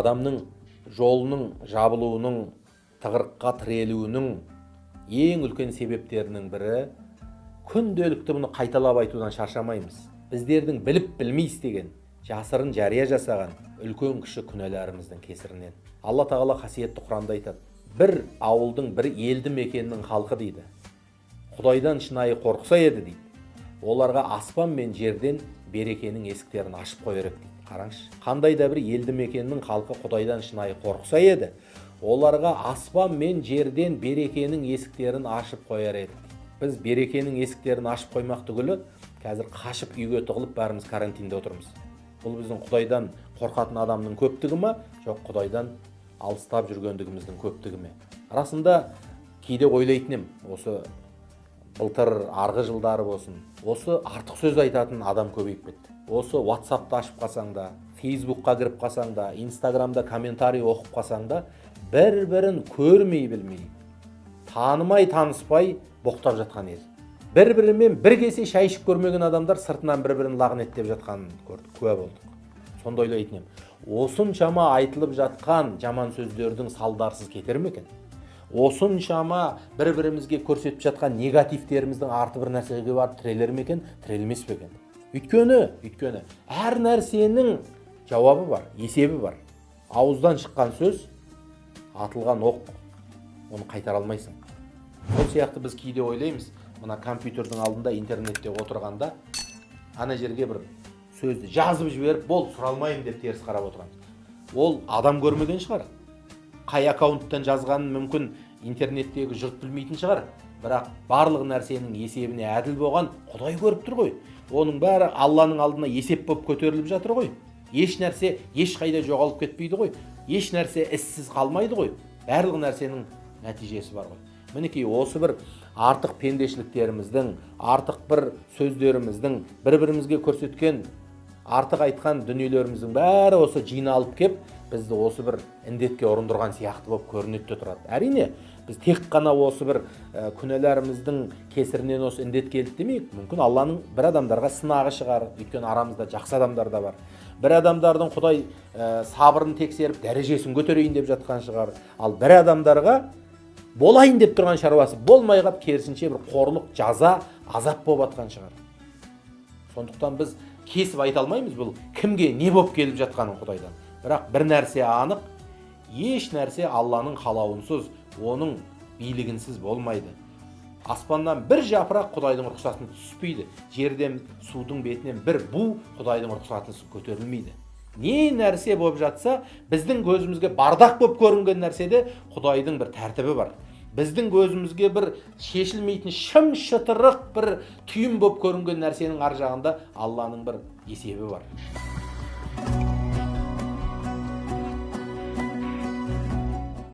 адамның жолының жабылуының тығырыққа тірелуінің ең үлкен себептерінің бірі күнделікті мұны қайталап айтудан шаршамаймыз. Біздердің біліп білмей істеген жасырын жария жасаған үлкен кіші күнәларымыздың кесірінен. Алла тағала қасиетті құранда айтады бір ауылдың бір елді мекеннің халқы дейді. Құдайдан шынайы қорықса еді дейді. Оларға аспан мен жерден берекенің есіктерін ашып қояр еді дейді. Қараңызшы қандай да бір елді мекеннің халқы құдайдан шынайы қорықса еді оларға аспан мен жерден берекенің есіктерін ашып қояр еді. Біз берекенің есіктерін ашып қоймақ түгілі қазір қашып үйге тығылып бәріміз карантинде отырмыз. Бұл біздің құдайдан қорқатын адамның көптігі ма? Жоқ құдайдан алыстап жүргендігіміздің көптігі ме? Расында кейде ойлайтын осы былтыр арғы жылдары болсын. Осы артық сөз айтатын адам көбейіп кетті. Осы ватсапты ашып қалсаң да фейсбукқа кіріп қалсаң да инстаграмда комментарий оқып қалсаң да бір бірін көрмей білмей танымай таныспай боқтап жатқан ел бір бірімен бір кесе шай ішіп көрмеген адамдар сыртынан бір бірін лағнеттеп жатқанын көрдік куә болдық. Сонда ойлайтын едім осыншама айтылып жатқан жаман сөздердің салдарсыз кетер ме екен? Осыншама бір бірімізге көрсетіп жатқан негативтеріміздің арты бір нәрсеге барып тірелер ме екен? Тірелмес пе екен? Өйткені өйткені әр нәрсенің жауабы бар есебі бар. Ауыздан шыққан сөз атылған оқ. Оны қайтара алмайсың. Сол сияқты біз кейде ойлаймыз мына компьютердің алдында интернетте отырғанда ана жерге бір сөзді жазып жіберіп болды сұралмаймын деп теріс қарап отырамыз. Ол адам көрмеген шығар. Қай аккаунттан жазғанын мүмкін интернеттегі жұрт білмейтін шығар. Бірақ барлық нәрсенің есебіне әділ болған құдай көріп тұр ғой. Оның бәрі алланың алдына есеп болып көтеріліп жатыр ғой. Еш нәрсе ешқайда жоғалып кетпейді ғой. Еш нәрсе іссіз қалмайды ғой. Барлық нәрсенің нәтижесі бар ғой. Мінекей осы бір артық пендешіліктеріміздің артық бір сөздеріміздің бір бірімізге көрсеткен артық айтқан дүниелеріміздің бәрі осы жиналып кеп бізді осы бір індетке ұрындырған сияқты болып көрінеді де тұрады. Әрине біз тек қана осы бір ә, күнәларымыздың кесірінен осы індет келді демейік. Мүмкін алланың бір адамдарға сынағы шығар. Өйткені арамызда жақсы адамдар да бар. Бір адамдардың құдай ә, сабырын тексеріп дәрежесін көтерейін деп жатқан шығар. Ал бір адамдарға болайын деп тұрған шаруасы болмай қалып керісінше бір қорлық жаза азап болып жатқан шығар. Сондықтан біз кесіп айта алмаймыз бұл кімге не болып келіп жатқанын құдайдан. Бірақ бір нәрсе анық еш нәрсе алланың қалауынсыз оның билігінсіз болмайды. Аспаннан бір жапырақ құдайдың рұқсатына түспейді. Жерден судың бетінен бір бу құдайдың рұқсатынсыз көтерілмейді. Не нәрсе болып жатса біздің көзімізге бардақ болып көрінген нәрседе құдайдың бір тәртібі бар. Біздің көзімізге бір шешілмейтін шым шытырық бір түйін болып көрінген нәрсенің ар жағында алланың бір есебі бар.